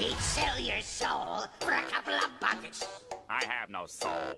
He'd sell your soul for a couple of buckets. I have no soul.